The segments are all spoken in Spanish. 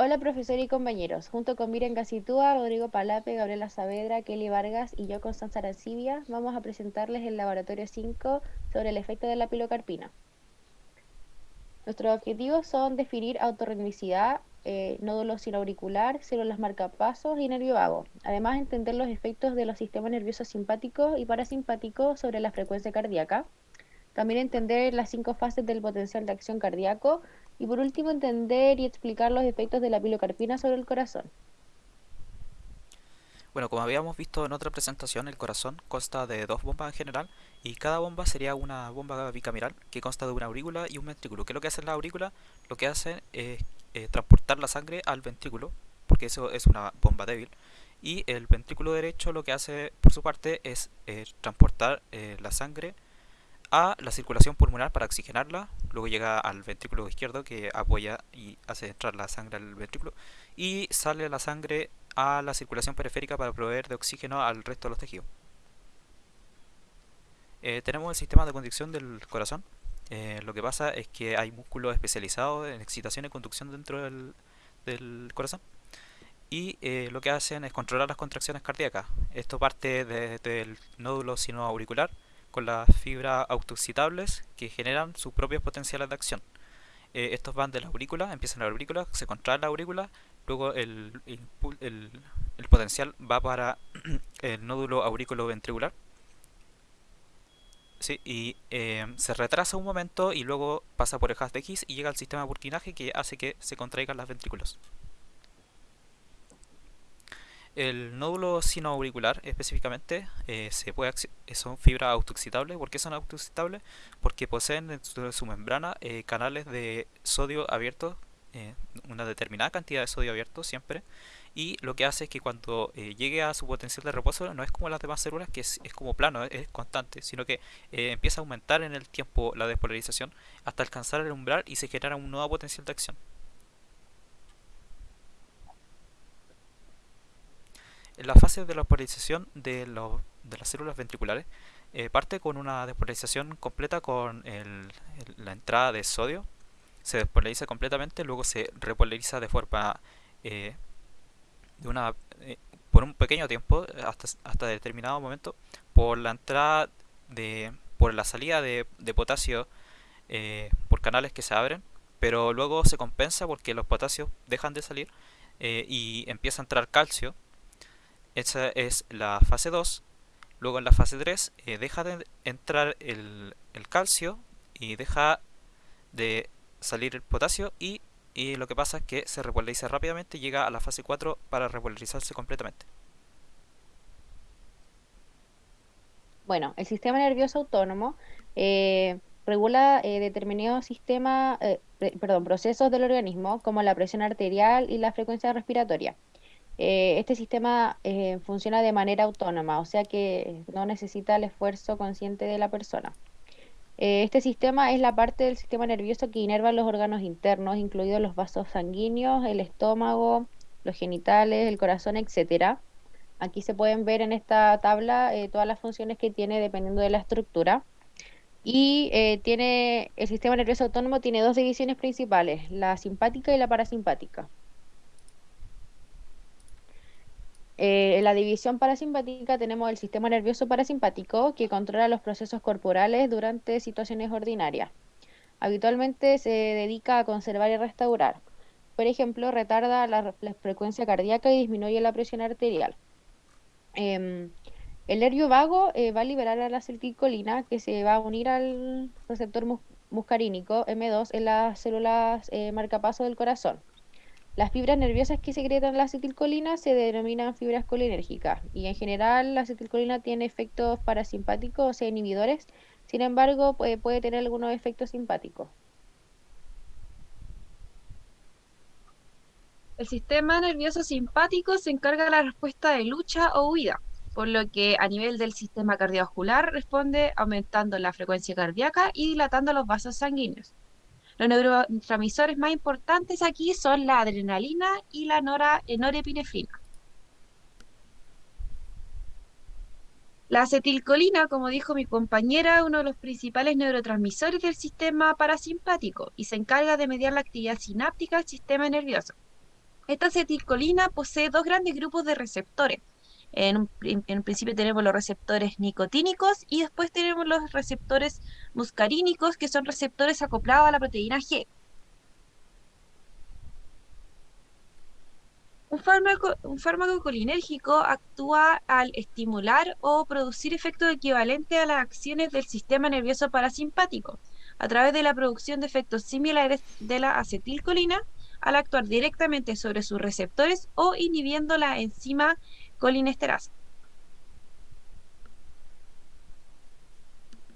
Hola profesor y compañeros, junto con Miren Casitúa, Rodrigo Palape, Gabriela Saavedra, Kelly Vargas y yo, Constanza Arancibia, vamos a presentarles el laboratorio 5 sobre el efecto de la pilocarpina. Nuestros objetivos son definir autorritmicidad, eh, nódulo sinoauricular, células marcapasos y nervio vago. Además, entender los efectos de los sistemas nerviosos simpáticos y parasimpáticos sobre la frecuencia cardíaca. También entender las cinco fases del potencial de acción cardíaco y por último, entender y explicar los efectos de la pilocarpina sobre el corazón. Bueno, como habíamos visto en otra presentación, el corazón consta de dos bombas en general y cada bomba sería una bomba bicameral que consta de una aurícula y un ventrículo. ¿Qué es lo que hace la aurícula? Lo que hace es eh, transportar la sangre al ventrículo, porque eso es una bomba débil. Y el ventrículo derecho lo que hace por su parte es eh, transportar eh, la sangre a la circulación pulmonar para oxigenarla, luego llega al ventrículo izquierdo que apoya y hace entrar la sangre al ventrículo y sale la sangre a la circulación periférica para proveer de oxígeno al resto de los tejidos. Eh, tenemos el sistema de conducción del corazón. Eh, lo que pasa es que hay músculos especializados en excitación y conducción dentro del, corazón y eh, lo que hacen es controlar las contracciones cardíacas. Esto parte desde el nódulo sinoauricular con las fibras autoexcitables que generan sus propios potenciales de acción. Eh, estos van de la aurícula, empiezan en la aurícula, se contrae la aurícula, luego el, el, potencial va para el nódulo aurículo ventricular sí, y eh, se retrasa un momento y luego pasa por el haz de X y llega al sistema de burkinaje que hace que se contraigan las ventrículos. El nódulo sinoauricular específicamente eh, se puede son fibras autoexcitables. ¿Por qué son autoexcitables? Porque poseen dentro de su membrana eh, canales de sodio abiertos, eh, una determinada cantidad de sodio abierto siempre. Y lo que hace es que cuando llegue a su potencial de reposo no es como las demás células que es, es como plano, es, es, constante, sino que empieza a aumentar en el tiempo la despolarización hasta alcanzar el umbral y se genera un nuevo potencial de acción. La fase de la polarización de, las células ventriculares eh, parte con una despolarización completa con la entrada de sodio, se despolariza completamente, luego se repolariza de forma eh, de una, eh, por un pequeño tiempo, hasta, hasta determinado momento, por la entrada de, por la salida de, potasio por canales que se abren, pero luego se compensa porque los potasios dejan de salir y empieza a entrar calcio esa es la fase 2. Luego en la fase 3 eh, deja de entrar el, calcio y deja de salir el potasio y, lo que pasa es que se repolariza rápidamente y llega a la fase 4 para repolarizarse completamente. Bueno, el sistema nervioso autónomo eh, regula eh, determinados sistemas, perdón, procesos del organismo como la presión arterial y la frecuencia respiratoria. Eh, este sistema eh, funciona de manera autónoma, o sea que no necesita el esfuerzo consciente de la persona. Eh, este sistema es la parte del sistema nervioso que inerva los órganos internos, incluidos los vasos sanguíneos, el estómago, los genitales, el corazón, etc. Aquí se pueden ver en esta tabla todas las funciones que tiene dependiendo de la estructura. Y tiene, el sistema nervioso autónomo tiene dos divisiones principales, la simpática y la parasimpática. Eh, en la división parasimpática tenemos el sistema nervioso parasimpático que controla los procesos corporales durante situaciones ordinarias. Habitualmente se dedica a conservar y restaurar. Por ejemplo, retarda la, frecuencia cardíaca y disminuye la presión arterial. Em, el nervio vago eh, va a liberar a la acetilcolina que se va a unir al receptor muscarínico M2 en las células eh, marcapaso del corazón. Las fibras nerviosas que secretan la acetilcolina se denominan fibras colinérgicas y en general la acetilcolina tiene efectos parasimpáticos, o inhibidores, sin embargo puede, puede tener algunos efectos simpáticos. El sistema nervioso simpático se encarga de la respuesta de lucha o huida, por lo que a nivel del sistema cardiovascular responde aumentando la frecuencia cardíaca y dilatando los vasos sanguíneos. Los neurotransmisores más importantes aquí son la adrenalina y la norepinefrina. La acetilcolina, como dijo mi compañera, es uno de los principales neurotransmisores del sistema parasimpático y se encarga de mediar la actividad sináptica del sistema nervioso. Esta acetilcolina posee dos grandes grupos de receptores. En un, principio tenemos los receptores nicotínicos y después tenemos los receptores muscarínicos, que son receptores acoplados a la proteína G. Un fármaco, un fármaco colinérgico actúa al estimular o producir efectos equivalentes a las acciones del sistema nervioso parasimpático, a través de la producción de efectos similares de la acetilcolina, al actuar directamente sobre sus receptores o inhibiendo la enzima colinesterasa.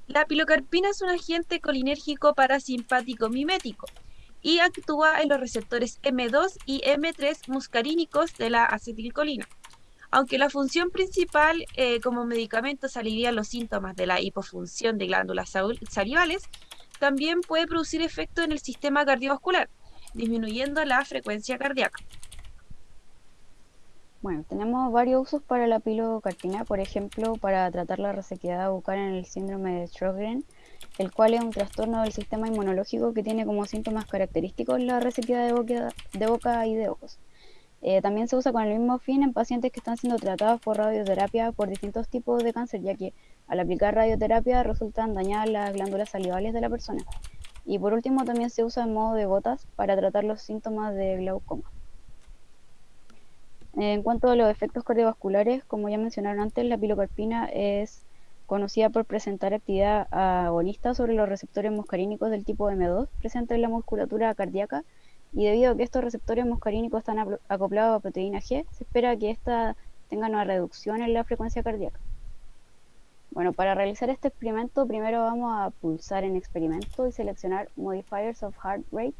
La pilocarpina es un agente colinérgico parasimpático mimético y actúa en los receptores M2 y M3 muscarínicos de la acetilcolina. Aunque la función principal eh, como medicamento aliviar los síntomas de la hipofunción de glándulas salivales, también puede producir efecto en el sistema cardiovascular, disminuyendo la frecuencia cardíaca. Bueno, tenemos varios usos para la pilocarpina, por ejemplo, para tratar la resequedad bucal en el síndrome de Sjögren, el cual es un trastorno del sistema inmunológico que tiene como síntomas característicos la resequedad de boca, y de ojos. Eh, también se usa con el mismo fin en pacientes que están siendo tratados por radioterapia por distintos tipos de cáncer, ya que al aplicar radioterapia resultan dañadas las glándulas salivales de la persona. Y por último también se usa en modo de gotas para tratar los síntomas de glaucoma. En cuanto a los efectos cardiovasculares, como ya mencionaron antes, la pilocarpina es conocida por presentar actividad agonista sobre los receptores muscarínicos del tipo M2 presentes en la musculatura cardíaca y debido a que estos receptores muscarínicos están acoplados a proteína G, se espera que ésta tenga una reducción en la frecuencia cardíaca. Bueno, para realizar este experimento primero vamos a pulsar en experimento y seleccionar Modifiers of Heart Rate.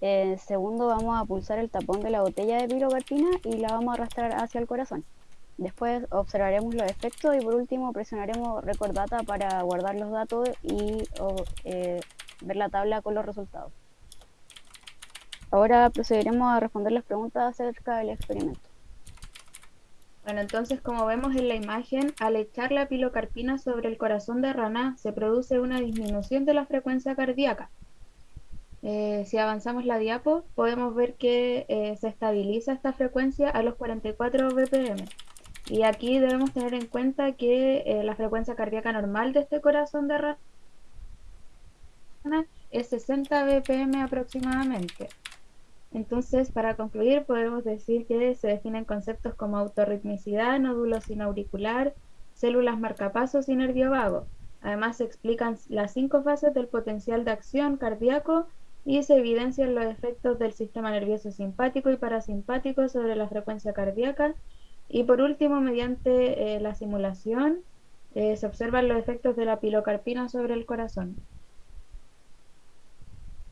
Eh, segundo vamos a pulsar el tapón de la botella de pilocarpina y la vamos a arrastrar hacia el corazón. Después observaremos los efectos y por último presionaremos Record Data para guardar los datos y eh, ver la tabla con los resultados. Ahora procederemos a responder las preguntas acerca del experimento. Bueno, entonces como vemos en la imagen, al echar la pilocarpina sobre el corazón de rana se produce una disminución de la frecuencia cardíaca. Eh, si avanzamos la diapo, podemos ver que eh, se estabiliza esta frecuencia a los 44 BPM. Y aquí debemos tener en cuenta que eh, la frecuencia cardíaca normal de este corazón de rana es 60 BPM aproximadamente. Entonces, para concluir, podemos decir que se definen conceptos como autorritmicidad, nódulo sinauricular, células marcapasos y nervio vago. Además, se explican las cinco fases del potencial de acción cardíaco y se evidencian los efectos del sistema nervioso simpático y parasimpático sobre la frecuencia cardíaca. Y por último, mediante eh, la simulación, eh, se observan los efectos de la pilocarpina sobre el corazón.